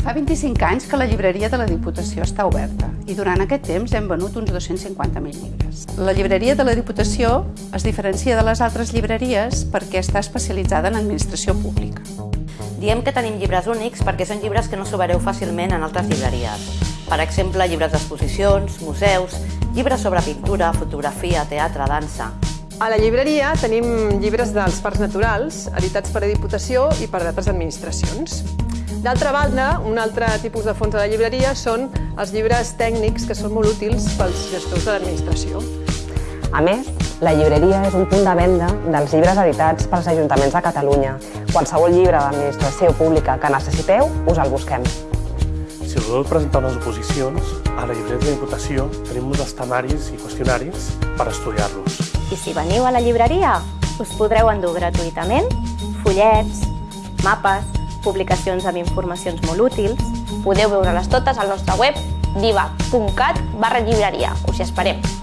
Fa 25 anys que la llibreria de la Diputació està oberta i durant aquest temps hem venut uns 250.000 llibres. La llibreria de la Diputació es diferencia de les altres llibreries perquè està especialitzada en administració pública. Diem que tenim llibres únics perquè són llibres que no trobareu fàcilment en altres llibreries. Per exemple, llibres d'exposicions, museus, llibres sobre pintura, fotografia, teatre, dansa... A la llibreria tenim llibres dels parcs naturals, editats per a Diputació i per altres administracions. D'altra banda, un altre tipus de fons de la llibreria són els llibres tècnics que són molt útils pels gestors de l'administració. A més, la llibreria és un punt de venda dels llibres editats pels ajuntaments de Catalunya. Qualsevol llibre d'administració pública que necessiteu, us el busquem. Si voleu presentar unes oposicions, a la llibreria de Diputació tenim uns estanaris i qüestionaris per estudiar-los. I si veniu a la llibreria, us podreu endur gratuïtament fullets, mapes, publicacions amb informacions molt útils. Podeu veure-les totes al nostre web diva.cat barra llibreria. Us hi esperem.